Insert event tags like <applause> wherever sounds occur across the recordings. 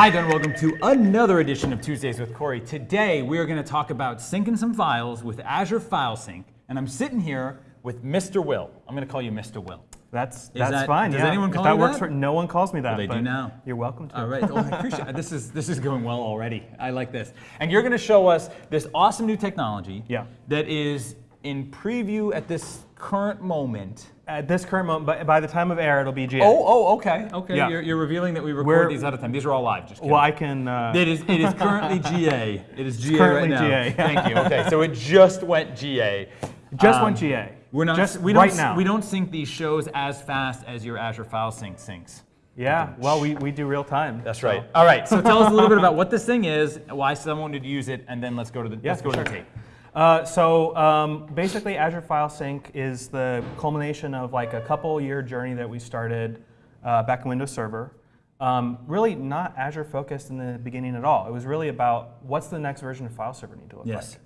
Hi there, and welcome to another edition of Tuesdays with Corey. Today we are going to talk about syncing some files with Azure File Sync, and I'm sitting here with Mr. Will. I'm going to call you Mr. Will. That's that's that- fine. does yeah. anyone If call that you works that? for no one calls me that. they do now. You're welcome to. All right. Oh, I appreciate it. This is this is going well already. I like this. And you're going to show us this awesome new technology. Yeah. That is in preview at this current moment. At this current moment, by, by the time of air, it'll be GA. Oh, oh, okay, okay. Yeah. You're, you're revealing that we record We're- these out of time. These are all live. Just kidding. well, I can. Uh, It is. It is currently <laughs> GA. It is GA currently right now. GA. <laughs> Thank you. Okay, so it just went GA. just Um, went GA. We're not. just we don't, right now. We don't sync these shows as fast as your Azure File Sync syncs. Yeah. Well, we, we do real time. That's so- right. All right. So tell us a little bit about what this thing is, why someone would use it, and then let's go to the Yeah, let's go to the tape. Uh, so um, basically, Azure File Sync is the culmination of like a couple year journey that we started uh, back in Windows Server. Um, really not Azure focused in the beginning at all. It was really about what's the next version of File Server need to look Yes.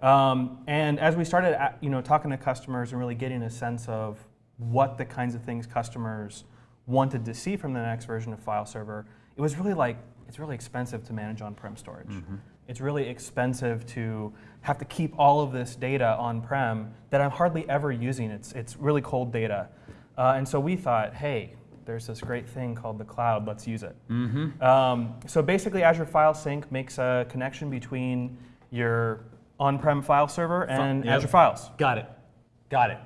like. Um, and as we started, at- you know, talking to customers and really getting a sense of what the kinds of things customers wanted to see from the next version of File Server, it was really like it's really expensive to manage on-prem storage. It's really expensive to have to keep all of this data on-prem that I'm hardly ever using. It's it's really cold data, uh, and so we thought, hey. There's this great thing called the cloud. Let's use it. Um, so basically, Azure File Sync makes a connection between your on-prem file server and yep. Azure Files. Got it. Got it.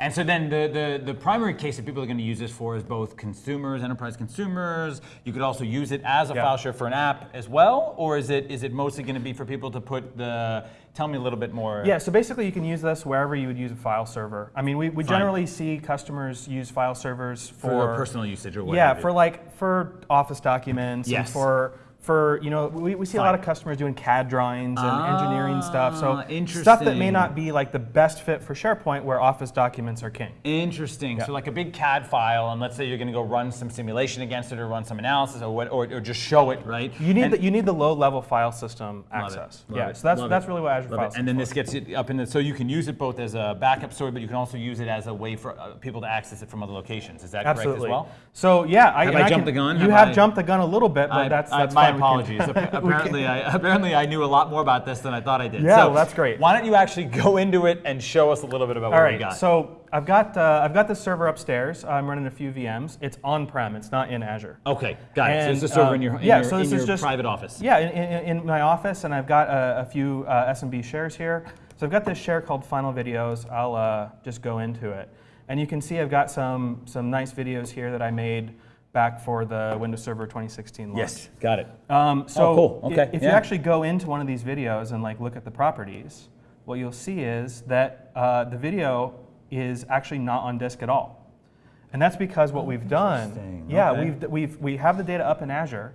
And so then the, the, the primary case that people are going to use this for is both consumers, enterprise consumers. You could also use it as a Yeah. file share for an app as well, or is it is it mostly going to be for people to put the? Tell me a little bit more. Yeah, so basically you can use this wherever you would use a file server. I mean, we, we Fine. generally see customers use file servers for, For, personal usage or what? yeah, for like for office documents and for for you know we, we see a lot of customers doing CAD drawings and engineering stuff. So Ah, stuff that may not be like the best fit for SharePoint, where Office documents are king. Interesting. So like a big CAD file, and let's say you're going to go run some simulation against it, or run some analysis, or what, or, or just show it, right? You need And- the, you need the low level file system Love it, access. love yeah, it, so that's love that's it, really what Azure love File it. And then is this gets it up in the, so you can use it both as a backup storage, but you can also use it as a way for uh, people to access it from other locations. Is that Absolutely. correct as well? So yeah, I, Have I can- jumped the gun? You Have have, I- jumped the gun a little bit, but I- that's, I- that's my Apologies. <laughs> Apparently, I, apparently, I knew a lot more about this than I thought I did. Yeah, so well, that's great. Why don't you actually go into it and show us a little bit about All what we right, got? so I've got uh, I've got this server upstairs. I'm running a few VMs. It's on-prem. It's not in Azure. okay, got it. So it's And, a server um, in your, in yeah, your, so this is just- private office. Yeah, in, in, in my office, and I've got a, a few uh, SMB shares here. So I've got this share called Final Videos. I'll uh, just go into it, and you can see I've got some some nice videos here that I made back for the Windows Server 2016 launch. Yes, got it. Um, so Oh, cool. Okay, if you actually go into one of these videos and like look at the properties, what you'll see is that uh, the video is actually not on disk at all. And that's because what we've done, yeah, Okay. we've, we've, we have the data up in Azure,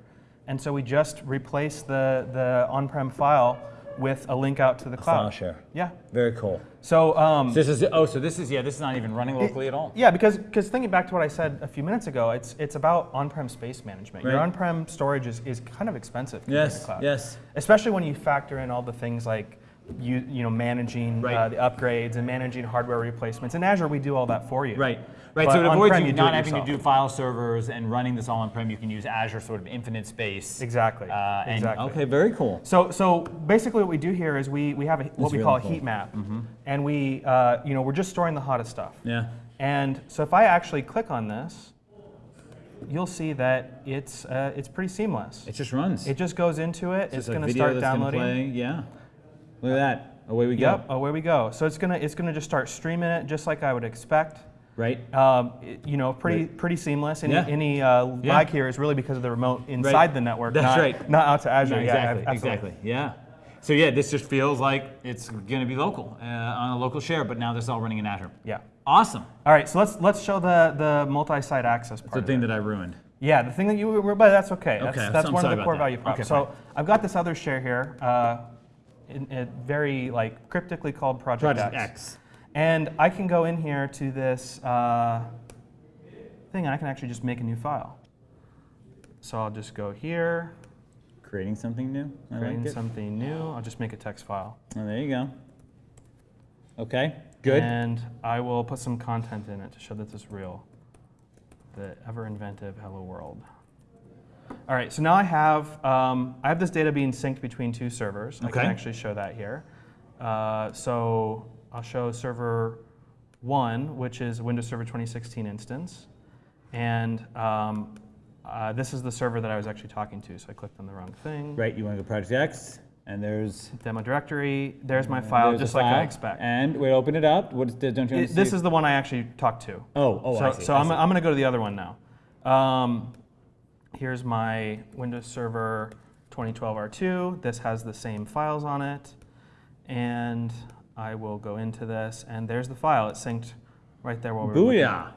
and so we just replace the, the on-prem file with a link out to the cloud. file share. Yeah. Very cool. So um, This is oh, so this is yeah, this is not even running locally at all. yeah, because because thinking back to what I said a few minutes ago, it's it's about on-prem space management. Your on-prem storage is, is kind of expensive. Yes, cloud. yes. Especially when you factor in all the things like you you know managing Right. uh, the upgrades and managing hardware replacements. In Azure, we do all that for you. Right. Right. But so it avoids on-prem, you, not it having to do file servers and running this all on-prem. You can use Azure sort of infinite space. Exactly. Uh, and, exactly. Okay. Very cool. So, so basically, what we do here is we, we have a, what That's we really call a heat map, and we uh, you know we're just storing the hottest stuff. Yeah. And so if I actually click on this, you'll see that it's uh, it's pretty seamless. It just runs. It just goes into it. Just it's a going to start that's gonna downloading. play. Yeah. Look at that. Away we go. Yep, away we go. So it's gonna it's gonna just start streaming it just like I would expect. Right. Um, you know, pretty pretty seamless. Any Yeah. any uh, Yeah. lag here is really because of the remote inside the network, That's not, right. not out to Azure. No, exactly. absolutely. exactly. Yeah. So yeah, this just feels like it's going to be local uh, on a local share, but now this is all running in Azure. Yeah. Awesome. All right, so let's let's show the the multi-site access part. The of thing that I ruined. Yeah, the thing that you were, but that's okay. That's, Okay, that's I'm one of the core value props. Okay, so. I've got this other share here, uh, in, in very like cryptically called Project, Project X. X. And I can go in here to this uh, thing, and I can actually just make a new file. So I'll just go here, Creating something new. I creating like something new. I'll just make a text file. Oh, there you go. Okay. Good. And I will put some content in it to show that this is real. The ever inventive Hello World. All right, so now I have um, I have this data being synced between two servers. I can actually show that here. Uh, so I'll show server one, which is Windows Server 2016 instance, and um, uh, this is the server that I was actually talking to. So I clicked on the wrong thing. Right, you want to go Project X, and there's Demo directory. There's my file, there's the just like I file. expect. And we open it up. What don't you It- this is the one I actually talked to. Oh, oh, so I see. so I I'm. I'm going to go to the other one now. Um, here's my Windows Server 2012 R2. This has the same files on it. And I will go into this, and there's the file. It's synced right there while we're Booyah.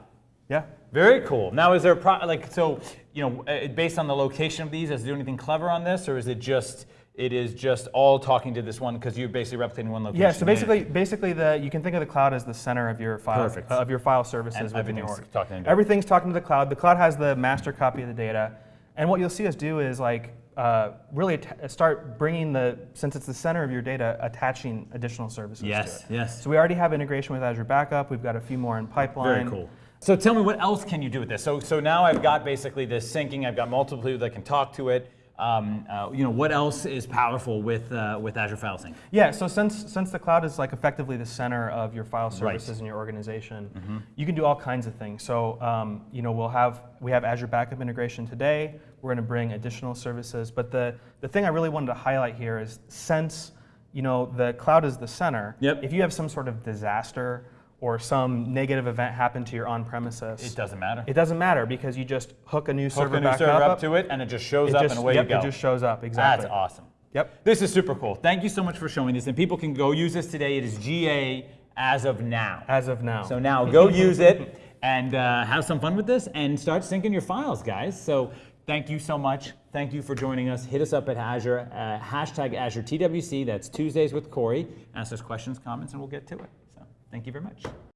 Yeah. Very cool. Now, is there a pro- like so? You know, uh, based on the location of these, it do anything clever on this, or is it just it is just all talking to this one because you're basically replicating one location? Yeah, so basically, basically the you can think of the cloud as the center of your file Perfect. of your file services And within your org. talking. Everything's talking to the cloud. The cloud has the master copy of the data, and what you'll see us do is like uh, really start bringing the since it's the center of your data, attaching additional services Yes, to it. yes. So we already have integration with Azure Backup. We've got a few more in pipeline. Very cool. So tell me, what else can you do with this? So so now I've got basically this syncing. I've got multiple people that can talk to it. Um, uh, you know, what else is powerful with uh, with Azure File Sync? Yeah, so since since the cloud is like effectively the center of your file Right. services in your organization, you can do all kinds of things. So um, you know we'll have we have Azure Backup integration today. We're going to bring additional services, but the the thing I really wanted to highlight here is since you know the cloud is the center. Yep. If you have some sort of disaster or some negative event happened to your on-premises, It doesn't matter. it doesn't matter because you just hook a new Hook server a new back server up, up to it, and it just shows it up, just, and away yep, you go. It just shows up exactly. That's awesome. Yep. This is super cool. Thank you so much for showing this, and people can go use this today. It is GA as of now. As of now. So now go use it and uh, have some fun with this and start syncing your files, guys. So thank you so much. Thank you for joining us. Hit us up at Azure, uh, hashtag Azure TWC. That's Tuesdays with Corey. Ask us questions, comments, and we'll get to it. Thank you very much.